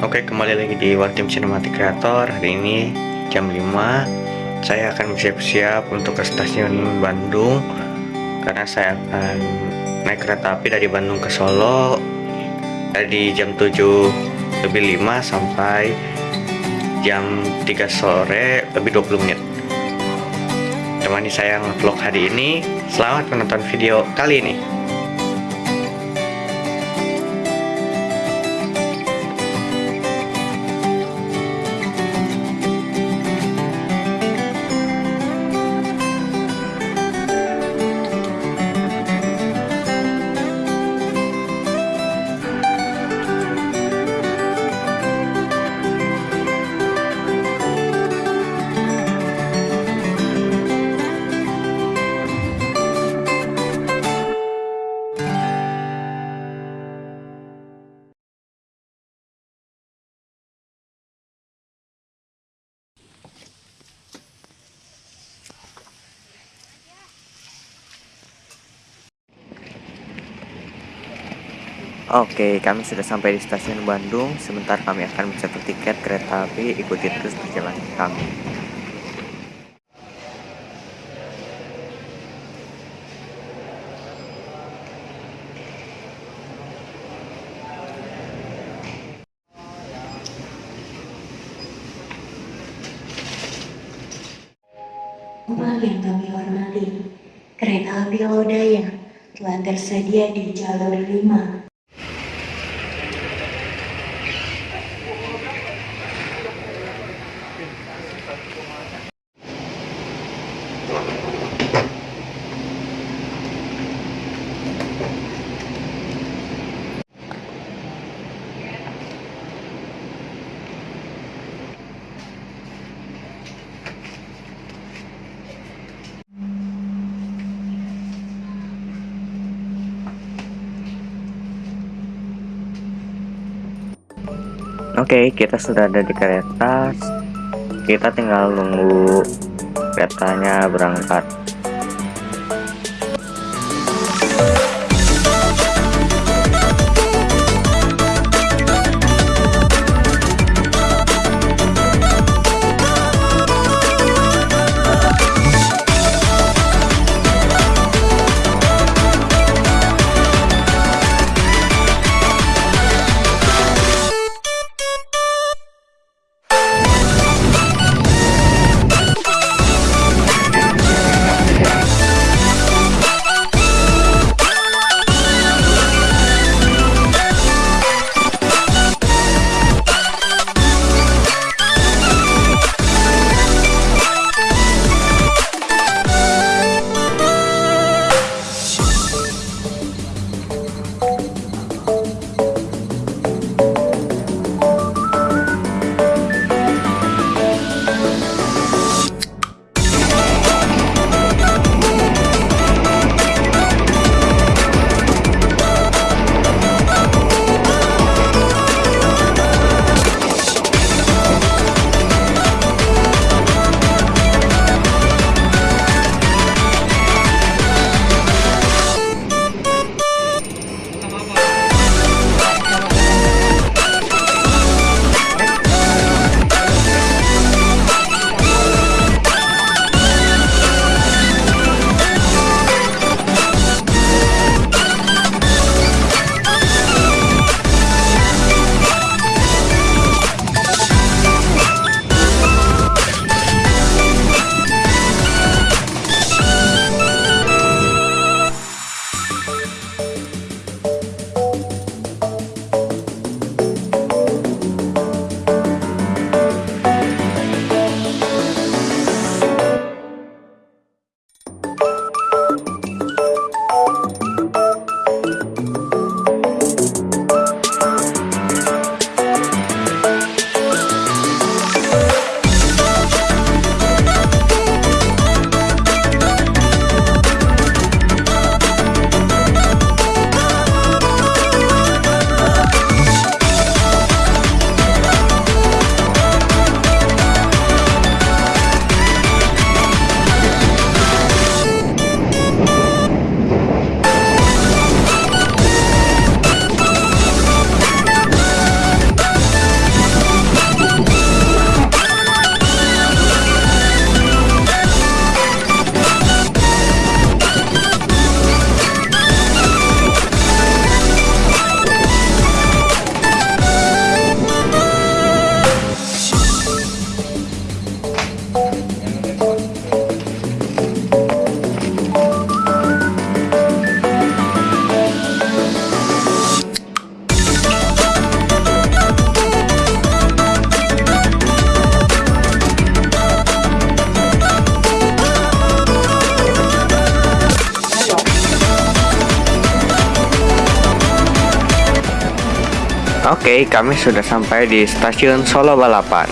Oke kembali lagi di One Team Cinematic Creator. Hari ini jam 5 Saya akan bersiap-siap untuk ke stasiun Bandung Karena saya akan naik kereta api dari Bandung ke Solo Dari jam 7 lebih 5 sampai jam 3 sore lebih 20 menit. Temani saya vlog hari ini. Selamat menonton video kali ini Oke, kami sudah sampai di stasiun Bandung. Sebentar kami akan mencetak tiket kereta api. Ikuti terus perjalanan kami. Umat yang kami hormati, kereta api Lodaya telah tersedia di jalur 5 Oke, kita sudah ada di kereta. Kita tinggal nunggu keretanya berangkat. Oke, kami sudah sampai di stasiun Solo Balapan.